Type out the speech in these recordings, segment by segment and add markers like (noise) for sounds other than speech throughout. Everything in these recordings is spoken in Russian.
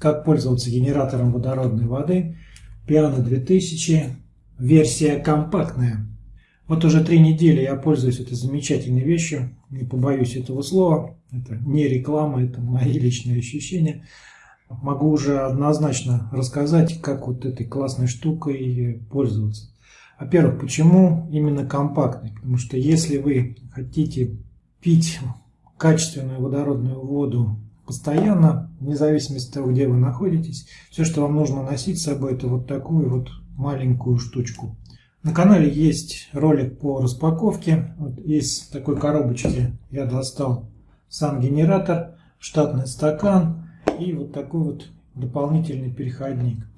как пользоваться генератором водородной воды. Piano 2000, версия компактная. Вот уже три недели я пользуюсь этой замечательной вещью, не побоюсь этого слова. Это не реклама, это мои личные ощущения. Могу уже однозначно рассказать, как вот этой классной штукой пользоваться. Во-первых, почему именно компактный? Потому что если вы хотите пить качественную водородную воду постоянно, вне зависимости от того, где вы находитесь, все, что вам нужно носить с собой, это вот такую вот маленькую штучку. На канале есть ролик по распаковке. Вот из такой коробочки я достал сам генератор, штатный стакан и вот такой вот дополнительный переходник.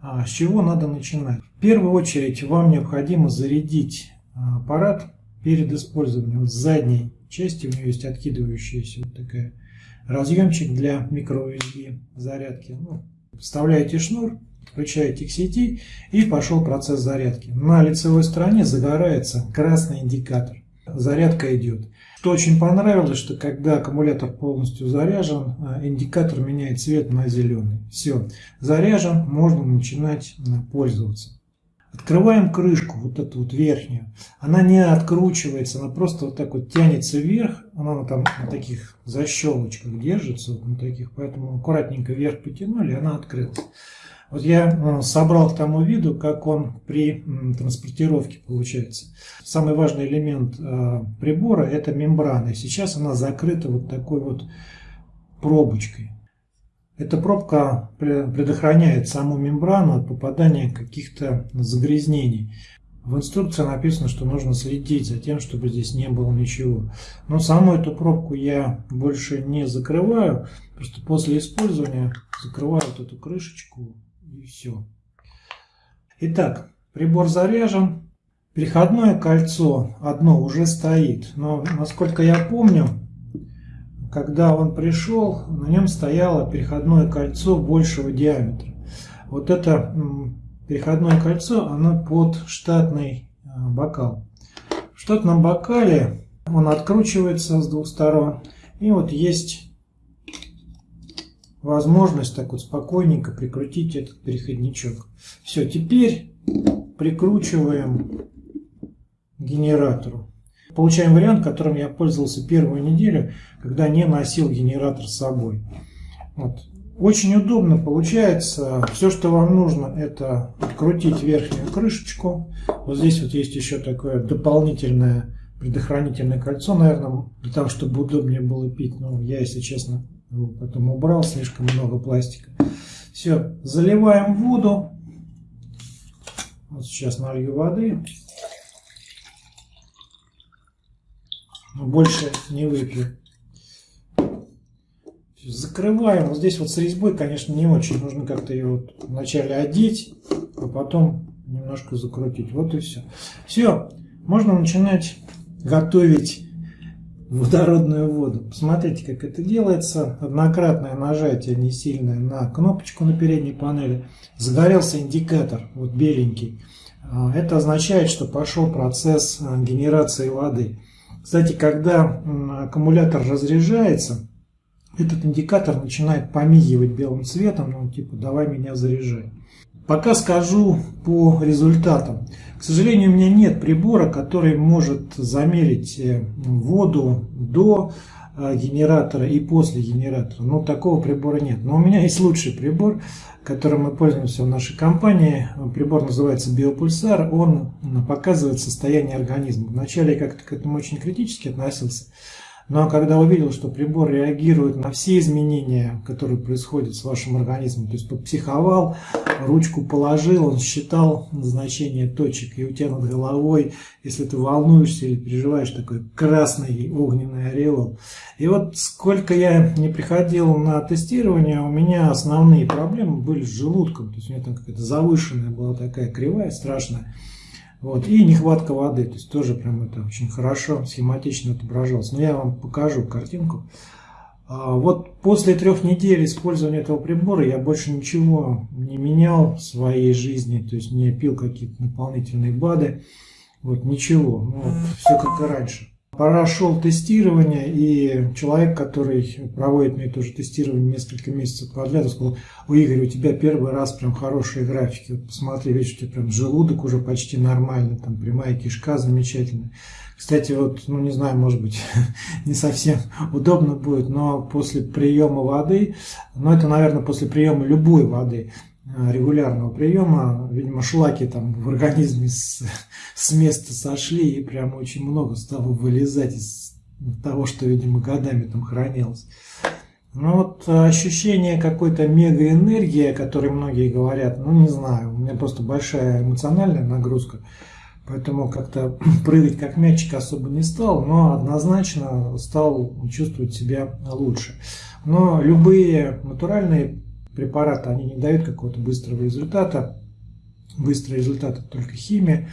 А с чего надо начинать? В первую очередь вам необходимо зарядить а, аппарат перед использованием. С задней части у него есть откидывающаяся вот такая разъемчик для microUSB зарядки. Ну, вставляете шнур, включаете к сети и пошел процесс зарядки. На лицевой стороне загорается красный индикатор. Зарядка идет. Что очень понравилось, что когда аккумулятор полностью заряжен, э, индикатор меняет цвет на зеленый. Все, заряжен, можно начинать э, пользоваться. Открываем крышку, вот эту вот верхнюю. Она не откручивается, она просто вот так вот тянется вверх. Она там на таких защелочках держится, вот на таких, поэтому аккуратненько вверх потянули, она открылась. Вот я э, собрал к тому виду, как он при транспортировке получается. Самый важный элемент э, прибора это мембрана. Сейчас она закрыта вот такой вот пробочкой. Эта пробка предохраняет саму мембрану от попадания каких-то загрязнений. В инструкции написано, что нужно следить за тем, чтобы здесь не было ничего. Но саму эту пробку я больше не закрываю. Просто после использования закрываю вот эту крышечку и все. Итак, прибор заряжен. Переходное кольцо одно уже стоит. Но, насколько я помню, когда он пришел, на нем стояло переходное кольцо большего диаметра. Вот это переходное кольцо, оно под штатный э, бокал. В штатном бокале он откручивается с двух сторон. И вот есть возможность так вот спокойненько прикрутить этот переходничок. Все, теперь прикручиваем генератору. Получаем вариант, которым я пользовался первую неделю, когда не носил генератор с собой. Вот. Очень удобно получается. Все, что вам нужно, это открутить верхнюю крышечку. Вот здесь вот есть еще такое дополнительное предохранительное кольцо, наверное, для того, чтобы удобнее было пить. Но я, если честно, его потом убрал, слишком много пластика. Все, заливаем воду. Вот сейчас налью воды. Но больше не выпью. Закрываем. Вот здесь вот с резьбой, конечно, не очень. Нужно как-то ее вот вначале одеть, а потом немножко закрутить. Вот и все. Все. Можно начинать готовить водородную воду. Посмотрите, как это делается. Однократное нажатие не сильное на кнопочку на передней панели. Загорелся индикатор, вот беленький. А, это означает, что пошел процесс а, генерации воды. Кстати, когда аккумулятор разряжается, этот индикатор начинает помигивать белым цветом, ну типа давай меня заряжай. Пока скажу по результатам. К сожалению, у меня нет прибора, который может замерить э, воду до генератора и после генератора. Но такого прибора нет. Но у меня есть лучший прибор, которым мы пользуемся в нашей компании. Прибор называется Биопульсар. Он показывает состояние организма. Вначале я как-то к этому очень критически относился. Но когда увидел, что прибор реагирует на все изменения, которые происходят с вашим организмом, то есть подпсиховал, ручку положил, он считал значение точек, и у тебя над головой, если ты волнуешься или переживаешь, такой красный огненный ореол. И вот сколько я не приходил на тестирование, у меня основные проблемы были с желудком, то есть у меня там какая-то завышенная была такая кривая, страшная. Вот. И нехватка воды, то есть тоже прям это очень хорошо, схематично отображалось. Но я вам покажу картинку. А, вот после трех недель использования этого прибора я больше ничего не менял в своей жизни, то есть не пил какие-то дополнительные БАДы, вот ничего, ну, вот, все как и раньше. Прошел тестирование, и человек, который проводит мне тоже тестирование несколько месяцев подряд, сказал, у Игоря, у тебя первый раз прям хорошие графики, вот посмотри, видишь, у тебя прям желудок уже почти нормальный, там прямая кишка замечательная. Кстати, вот, ну не знаю, может быть, (laughs) не совсем удобно будет, но после приема воды, ну это, наверное, после приема любой воды, регулярного приема, видимо, шлаки там в организме с, с места сошли и прям очень много стало вылезать из того, что, видимо, годами там хранилось. Ну вот ощущение какой-то мегаэнергии, о которой многие говорят, ну не знаю, у меня просто большая эмоциональная нагрузка, поэтому как-то (clears throat) прыгать как мячик особо не стал, но однозначно стал чувствовать себя лучше. Но любые натуральные препараты, они не дают какого-то быстрого результата. Быстрый результат это только химия.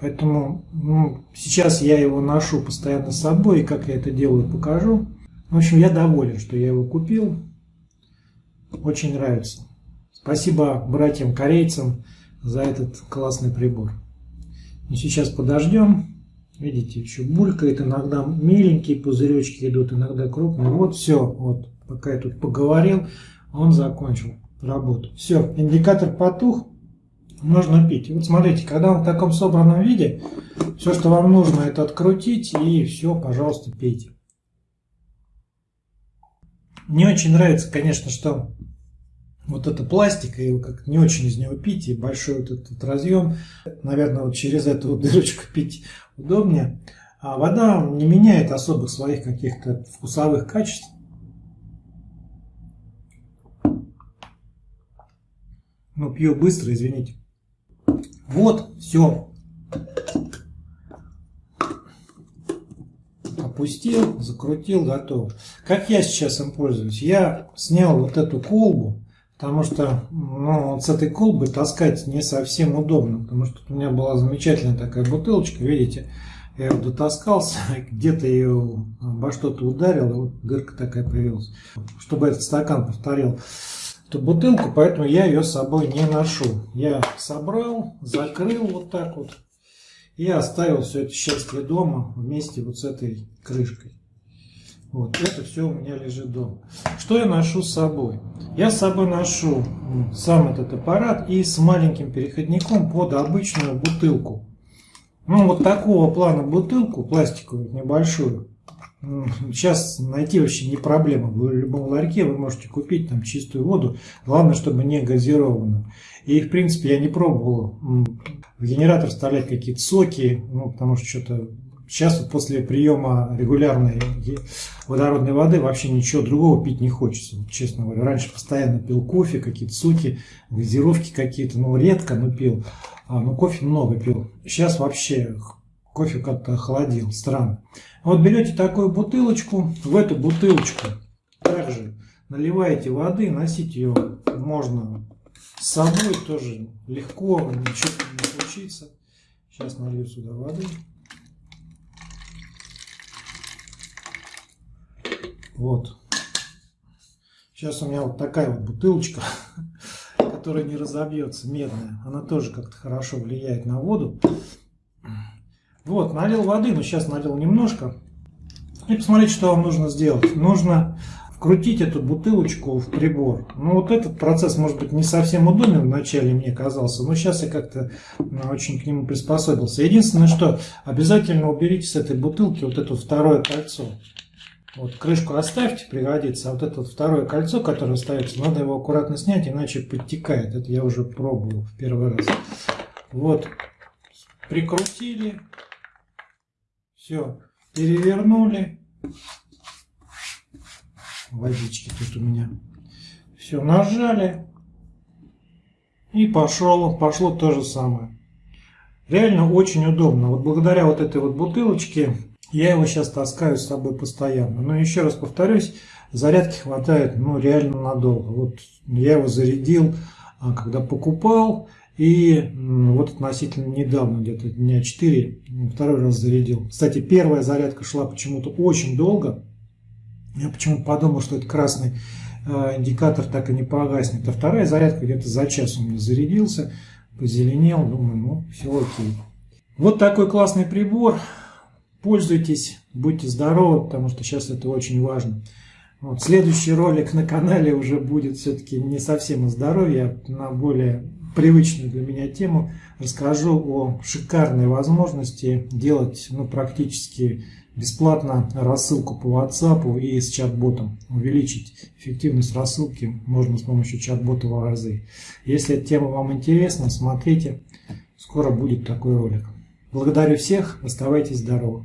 Поэтому ну, сейчас я его ношу постоянно с собой, и как я это делаю, покажу. В общем, я доволен, что я его купил. Очень нравится. Спасибо братьям-корейцам за этот классный прибор. И сейчас подождем. Видите, еще булькает, иногда меленькие пузыречки идут, иногда крупные. Вот все, вот, пока я тут поговорил, он закончил работу. Все, индикатор потух, можно пить. Вот смотрите, когда он в таком собранном виде, все, что вам нужно, это открутить и все, пожалуйста, пейте. Мне очень нравится, конечно, что вот это пластик, и как не очень из него пить, и большой вот этот разъем, наверное, вот через эту дырочку (laughs) пить удобнее. А вода не меняет особых своих каких-то вкусовых качеств. Ну, пью быстро, извините. Вот, все. Опустил, закрутил, готово. Как я сейчас им пользуюсь? Я снял вот эту колбу, потому что ну, вот с этой колбы таскать не совсем удобно, потому что у меня была замечательная такая бутылочка, видите, я ее дотаскался, (laughs) где-то ее обо что-то ударил, и вот дырка такая появилась. Чтобы этот стакан повторил эту бутылку, поэтому я ее с собой не ношу. Я собрал, закрыл вот так вот и оставил все это счастье дома вместе вот с этой крышкой. Вот, это все у меня лежит дома. Что я ношу с собой? Я с собой ношу сам этот аппарат и с маленьким переходником под обычную бутылку. Ну, вот такого плана бутылку, пластиковую, небольшую, Сейчас найти вообще не проблема. В любом ларьке вы можете купить там чистую воду. Главное, чтобы не газированную. И, в принципе, я не пробовал в генератор вставлять какие-то соки, ну, потому что что-то сейчас вот после приема регулярной водородной воды вообще ничего другого пить не хочется, честно говоря. Раньше постоянно пил кофе, какие-то соки, газировки какие-то, ну, редко, но пил. А, ну, кофе много пил. Сейчас вообще кофе как-то охладил, странно. Вот берете такую бутылочку, в эту бутылочку также наливаете воды, носить ее можно с собой тоже легко, ничего не случится. Сейчас налью сюда воды. Вот. Сейчас у меня вот такая вот бутылочка, которая не разобьется, медная. Она тоже как-то хорошо влияет на воду. Вот, налил воды, но сейчас налил немножко. И посмотрите, что вам нужно сделать. Нужно вкрутить эту бутылочку в прибор. Ну, вот этот процесс, может быть, не совсем удобен вначале мне казался, но сейчас я как-то ну, очень к нему приспособился. Единственное, что обязательно уберите с этой бутылки вот это второе кольцо. Вот крышку оставьте, пригодится. А вот это второе кольцо, которое остается, надо его аккуратно снять, иначе подтекает. Это я уже пробовал в первый раз. Вот, прикрутили. Все, перевернули. Водички тут у меня. Все, нажали. И пошло, пошло то же самое. Реально очень удобно. Вот благодаря вот этой вот бутылочке я его сейчас таскаю с собой постоянно. Но еще раз повторюсь, зарядки хватает ну реально надолго. Вот я его зарядил, а, когда покупал. И вот относительно недавно, где-то дня 4, второй раз зарядил. Кстати, первая зарядка шла почему-то очень долго. Я почему-то подумал, что это красный э, индикатор так и не погаснет. А вторая зарядка где-то за час у меня зарядился, позеленел. Думаю, ну все окей. Вот такой классный прибор. Пользуйтесь, будьте здоровы, потому что сейчас это очень важно. Вот, следующий ролик на канале уже будет все-таки не совсем о здоровье, а на более привычную для меня тему. Расскажу о шикарной возможности делать ну, практически бесплатно рассылку по WhatsApp и с чат-ботом. Увеличить эффективность рассылки можно с помощью чат-бота в разы. Если эта тема вам интересна, смотрите. Скоро будет такой ролик. Благодарю всех, оставайтесь здоровы.